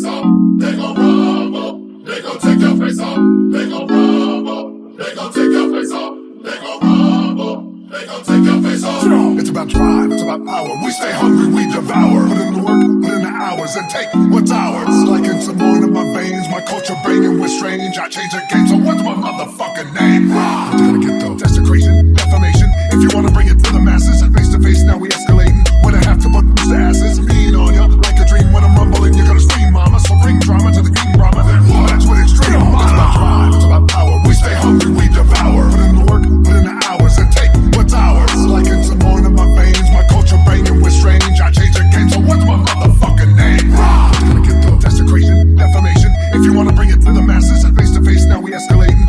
face off. They gon' rob up. They gon' take your face off. They gon' rob up. They gon' take your face off. They gon' rob up. They gon' take your face off. Strong. It's about drive. It's about power. We stay hungry. We devour. Put in the work. Put in the hours and take what's ours. Like it's in my veins. My culture banging with strange. I change the game. So what's my motherfucking name? Rob. you wanna bring it to the masses, and face to face, now we escalate.